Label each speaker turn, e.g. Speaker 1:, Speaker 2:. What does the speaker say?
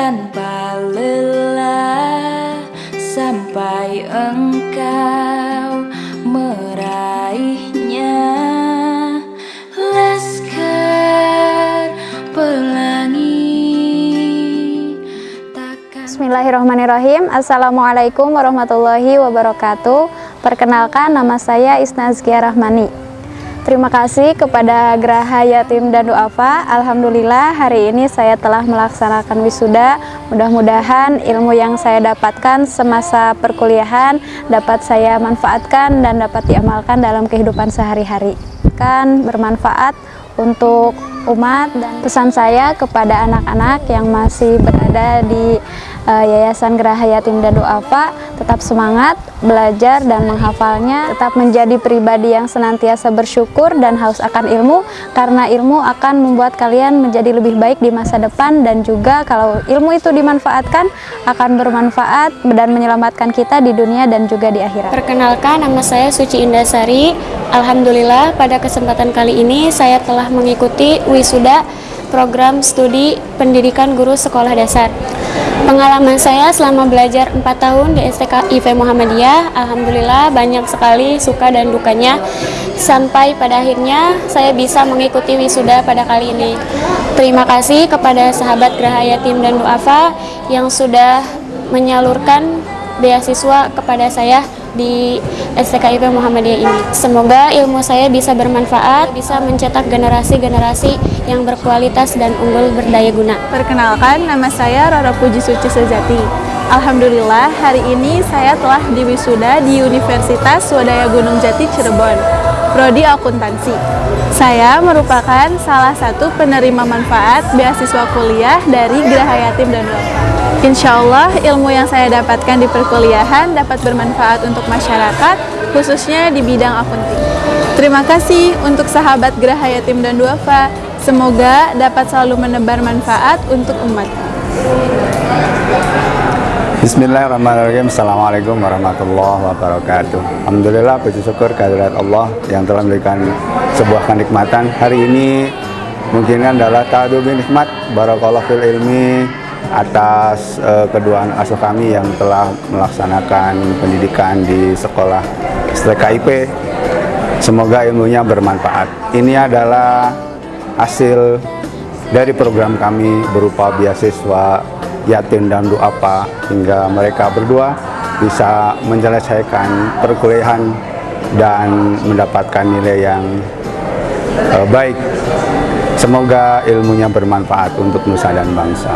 Speaker 1: Tanpa lelah Sampai engkau meraihnya. Laskar pelangi takkan
Speaker 2: Bismillahirrahmanirrahim. Assalamualaikum warahmatullahi wabarakatuh. Perkenalkan nama saya Isnazkia Rahmani Terima kasih kepada Geraha Yatim dan Duafa. Alhamdulillah hari ini saya telah melaksanakan wisuda. Mudah-mudahan ilmu yang saya dapatkan semasa perkuliahan dapat saya manfaatkan dan dapat diamalkan dalam kehidupan sehari-hari. Kan bermanfaat untuk umat dan pesan saya kepada anak-anak yang masih berada di uh, Yayasan Geraha Yatim dan Duafa tetap semangat belajar dan menghafalnya tetap menjadi pribadi yang senantiasa bersyukur dan haus akan ilmu karena ilmu akan membuat kalian menjadi lebih baik di masa depan dan juga kalau ilmu itu dimanfaatkan akan bermanfaat dan menyelamatkan kita di dunia dan juga di akhirat
Speaker 3: Perkenalkan nama saya Suci Indasari Alhamdulillah pada kesempatan kali ini saya telah mengikuti wisuda program studi pendidikan guru sekolah dasar. Pengalaman saya selama belajar 4 tahun di STK IV Muhammadiyah, Alhamdulillah banyak sekali suka dan dukanya, sampai pada akhirnya saya bisa mengikuti wisuda pada kali ini. Terima kasih kepada sahabat Geraha Yatim dan Duafa yang sudah menyalurkan beasiswa kepada saya di STKIP Muhammadiyah ini. Semoga ilmu saya bisa bermanfaat, bisa mencetak generasi-generasi yang berkualitas dan unggul berdaya guna.
Speaker 4: Perkenalkan, nama saya Roro Puji Suci Sejati. Alhamdulillah, hari ini saya telah diwisuda di Universitas Swadaya Gunung Jati Cirebon, Prodi Akuntansi. Saya merupakan salah satu penerima manfaat beasiswa kuliah dari Geraha Yatim dan Duafa. Insya Allah ilmu yang saya dapatkan di perkuliahan dapat bermanfaat untuk masyarakat, khususnya di bidang akunting. Terima kasih untuk sahabat Geraha Yatim dan Duafa. Semoga dapat selalu menebar manfaat untuk umat.
Speaker 5: Bismillahirrahmanirrahim Assalamualaikum warahmatullahi wabarakatuh Alhamdulillah puji syukur kehadirat Allah yang telah memberikan sebuah kenikmatan Hari ini mungkin adalah ta'adu nikmat Barakallah fil ilmi atas uh, kedua anak asuh kami yang telah melaksanakan pendidikan di sekolah STKIP. Semoga ilmunya bermanfaat. Ini adalah hasil dari program kami berupa beasiswa yatim dan duafa hingga mereka berdua bisa menyelesaikan perkuliahan dan mendapatkan nilai yang uh, baik. Semoga ilmunya bermanfaat untuk nusa dan bangsa.